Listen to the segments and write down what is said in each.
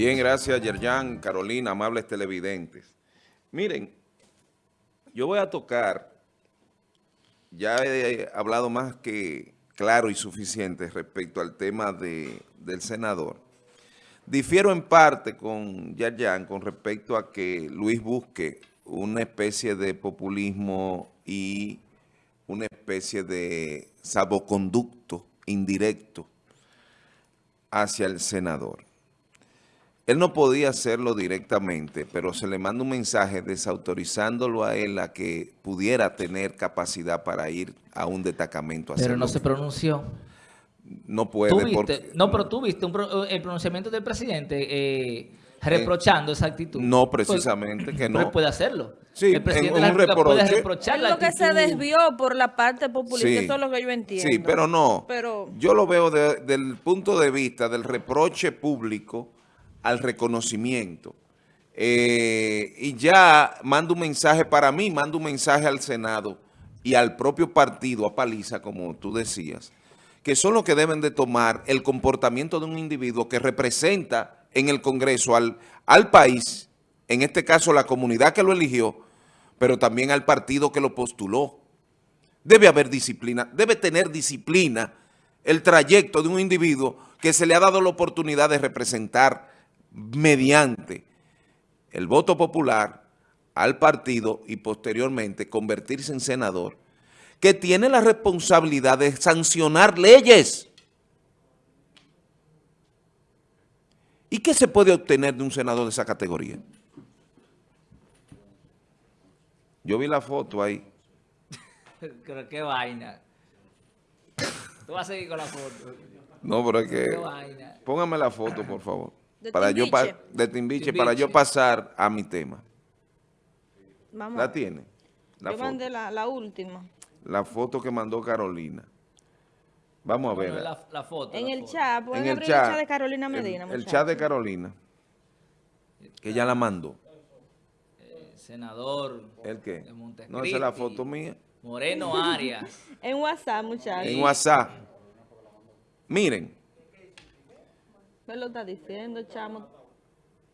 Bien, gracias Yerjan, Carolina, amables televidentes. Miren, yo voy a tocar, ya he hablado más que claro y suficiente respecto al tema de, del senador. Difiero en parte con Yerjan con respecto a que Luis busque una especie de populismo y una especie de saboconducto indirecto hacia el senador. Él no podía hacerlo directamente, pero se le manda un mensaje desautorizándolo a él a que pudiera tener capacidad para ir a un destacamento. Pero no se pronunció. No puede. Porque... No, pero tú viste el pronunciamiento del presidente eh, reprochando esa actitud. No, precisamente, que no. puede hacerlo. Sí, el presidente un reproche. puede reprochar Es lo que se desvió por la parte populista, eso es lo que yo entiendo. Sí, pero no. Pero... Yo lo veo desde el punto de vista del reproche público al reconocimiento. Eh, y ya mando un mensaje para mí, mando un mensaje al Senado y al propio partido, a Paliza, como tú decías, que son los que deben de tomar el comportamiento de un individuo que representa en el Congreso al, al país, en este caso la comunidad que lo eligió, pero también al partido que lo postuló. Debe haber disciplina, debe tener disciplina el trayecto de un individuo que se le ha dado la oportunidad de representar mediante el voto popular al partido y posteriormente convertirse en senador, que tiene la responsabilidad de sancionar leyes. ¿Y qué se puede obtener de un senador de esa categoría? Yo vi la foto ahí. Pero qué vaina. Tú vas a seguir con la foto. No, pero es que... Póngame la foto, por favor para yo de Timbiche, para yo pasar a mi tema. ¿La tiene? yo mandé la, última. La foto que mandó Carolina. Vamos a ver. La, foto. En el chat, pueden abrir el chat de Carolina Medina. El, chat de Carolina. Que ella la mandó. Eh, senador. ¿El qué? no, esa es la foto mía. Moreno Arias. en WhatsApp, muchachos. En WhatsApp. Miren. ¿Qué lo está diciendo, chamo?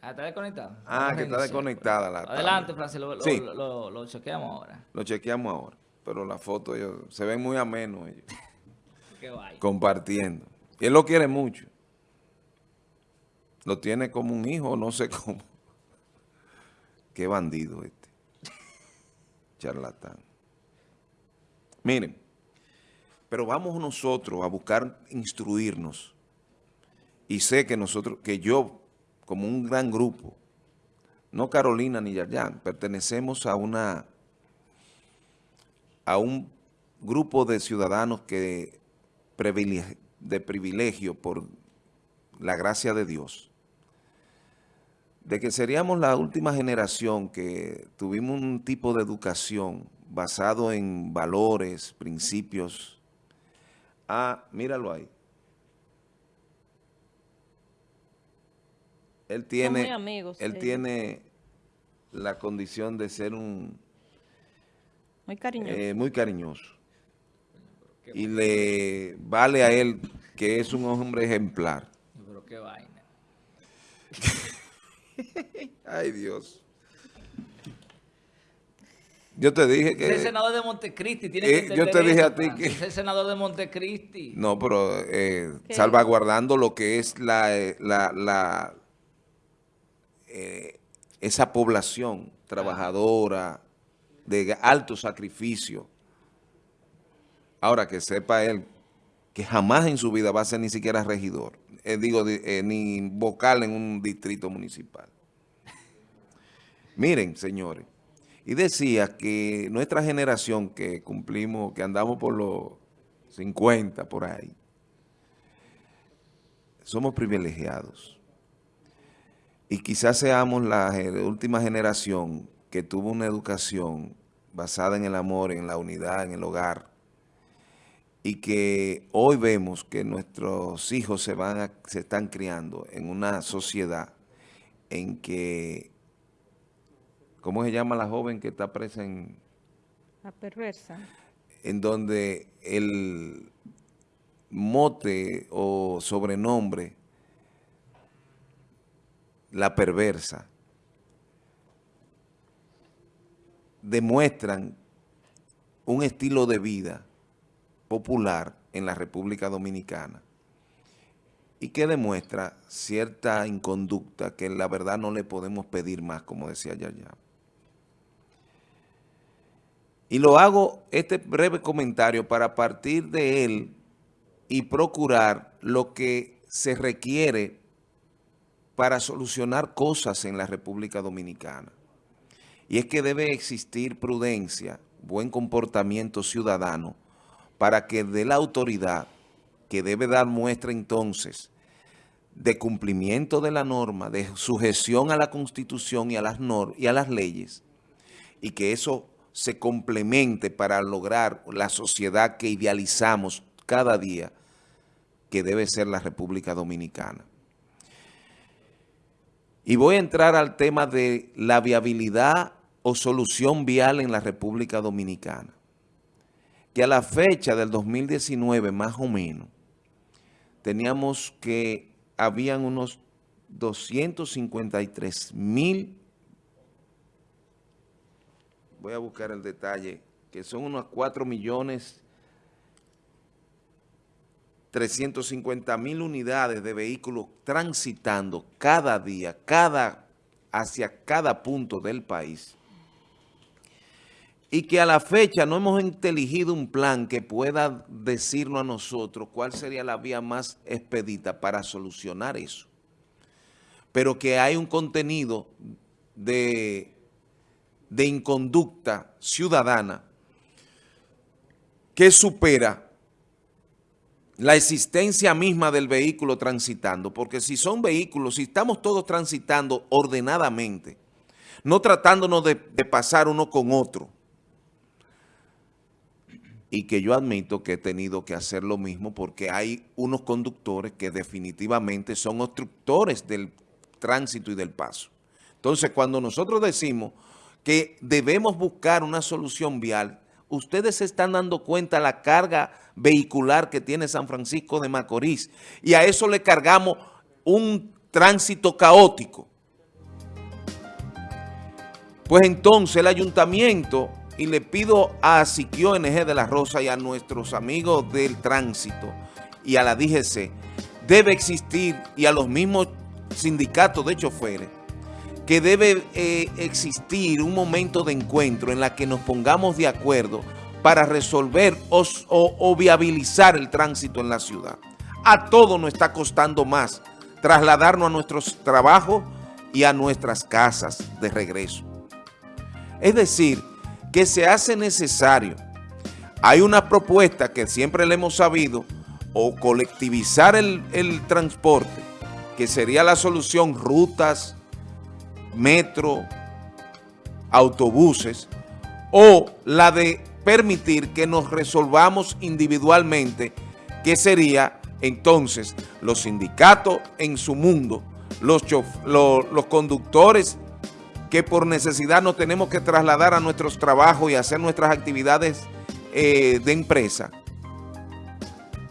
Ah, ¿está desconectada? Ah, que está desconectada la Adelante, Francis, lo, lo, chequeamos ahora. Lo chequeamos ahora. Pero la foto ellos, se ven muy amenos ellos. Qué vaya. Compartiendo. Y él lo quiere mucho. Lo tiene como un hijo, no sé cómo. Qué bandido este. Charlatán. Miren, pero vamos nosotros a buscar instruirnos y sé que nosotros, que yo, como un gran grupo, no Carolina ni Yayan, pertenecemos a una a un grupo de ciudadanos que de privilegio por la gracia de Dios, de que seríamos la última generación que tuvimos un tipo de educación basado en valores, principios. Ah, míralo ahí. Él tiene, él tiene la condición de ser un... Muy cariñoso. Eh, muy cariñoso. Y le vale a él que es un hombre ejemplar. Pero qué vaina. Ay, Dios. Yo te dije que... Es el senador de Montecristi. Tiene que eh, yo te dije a ti que... Es el senador de Montecristi. No, pero eh, salvaguardando lo que es la, la eh, esa población trabajadora de alto sacrificio. Ahora que sepa él que jamás en su vida va a ser ni siquiera regidor, eh, digo, eh, ni vocal en un distrito municipal. Miren, señores, y decía que nuestra generación que cumplimos, que andamos por los 50 por ahí, somos privilegiados. Y quizás seamos la última generación que tuvo una educación basada en el amor, en la unidad, en el hogar, y que hoy vemos que nuestros hijos se van se están criando en una sociedad en que, ¿cómo se llama la joven que está presa en...? La perversa. En donde el mote o sobrenombre la perversa, demuestran un estilo de vida popular en la República Dominicana y que demuestra cierta inconducta que la verdad no le podemos pedir más, como decía Yaya. Y lo hago este breve comentario para partir de él y procurar lo que se requiere para solucionar cosas en la República Dominicana. Y es que debe existir prudencia, buen comportamiento ciudadano, para que de la autoridad, que debe dar muestra entonces de cumplimiento de la norma, de sujeción a la Constitución y a las, y a las leyes, y que eso se complemente para lograr la sociedad que idealizamos cada día, que debe ser la República Dominicana. Y voy a entrar al tema de la viabilidad o solución vial en la República Dominicana. Que a la fecha del 2019, más o menos, teníamos que habían unos 253 mil voy a buscar el detalle, que son unos 4 millones 350 mil unidades de vehículos transitando cada día, cada, hacia cada punto del país. Y que a la fecha no hemos inteligido un plan que pueda decirnos a nosotros cuál sería la vía más expedita para solucionar eso. Pero que hay un contenido de de inconducta ciudadana que supera la existencia misma del vehículo transitando, porque si son vehículos, si estamos todos transitando ordenadamente, no tratándonos de, pasar uno con otro, y que yo admito que he tenido que hacer lo mismo porque hay unos conductores que definitivamente son obstructores del tránsito y del paso. Entonces, cuando nosotros decimos que debemos buscar una solución vial. Ustedes se están dando cuenta la carga vehicular que tiene San Francisco de Macorís y a eso le cargamos un tránsito caótico. Pues entonces el ayuntamiento, y le pido a Siquio NG de la Rosa y a nuestros amigos del tránsito y a la DGC, debe existir y a los mismos sindicatos de choferes, que debe eh, existir un momento de encuentro en la que nos pongamos de acuerdo para resolver o, viabilizar el tránsito en la ciudad. A todo nos está costando más trasladarnos a nuestros trabajos y a nuestras casas de regreso. Es decir, que se hace necesario. Hay una propuesta que siempre le hemos sabido, o colectivizar el, el transporte, que sería la solución rutas, metro, autobuses, o la de permitir que nos resolvamos individualmente, que sería entonces los sindicatos en su mundo, los, los conductores que por necesidad nos tenemos que trasladar a nuestros trabajos y hacer nuestras actividades eh, de empresa,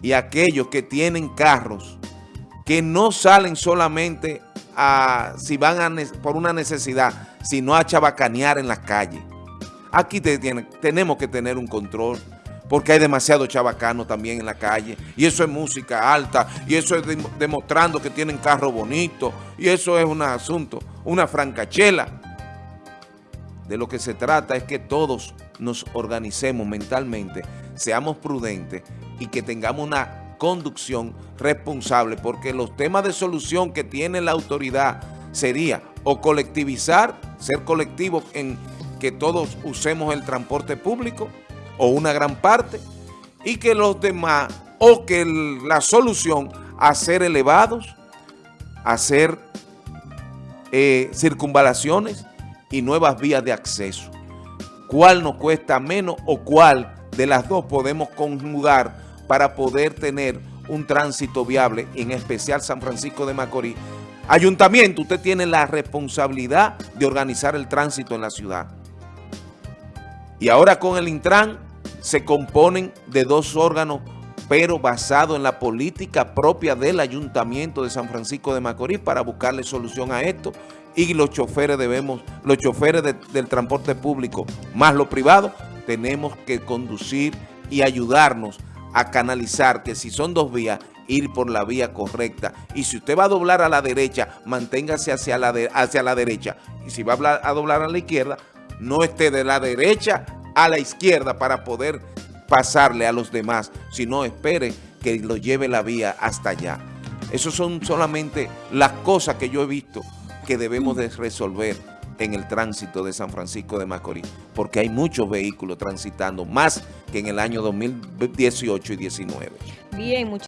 y aquellos que tienen carros que no salen solamente si van por una necesidad, sino a chabacanear en las calles. Aquí tenemos que tener un control porque hay demasiado chabacano también en la calle, y eso es música alta, y eso es demostrando que tienen carro bonito, y eso es un asunto, una francachela. De lo que se trata es que todos nos organicemos mentalmente, seamos prudentes y que tengamos una conducción responsable, porque los temas de solución que tiene la autoridad sería o colectivizar, ser colectivos en que todos usemos el transporte público o una gran parte y que los demás, o que la solución hacer elevados, hacer eh, circunvalaciones y nuevas vías de acceso. ¿Cuál nos cuesta menos o cuál de las dos podemos conjugar para poder tener un tránsito viable, en especial San Francisco de Macorís. Ayuntamiento, usted tiene la responsabilidad de organizar el tránsito en la ciudad. Y ahora con el Intran se componen de dos órganos pero basado en la política propia del Ayuntamiento de San Francisco de Macorís para buscarle solución a esto y los choferes debemos, los choferes de- del transporte público más los privados, tenemos que conducir y ayudarnos a canalizar que si son dos vías, ir por la vía correcta. Y si usted va a doblar a la derecha, manténgase hacia la, de- hacia la derecha. Y si va a, a doblar a la izquierda, no esté de la derecha a la izquierda para poder pasarle a los demás, sino espere que lo lleve la vía hasta allá. Esas son solamente las cosas que yo he visto que debemos de resolver en el tránsito de San Francisco de Macorís, porque hay muchos vehículos transitando, más que en el año 2018 y 19. Bien, muchas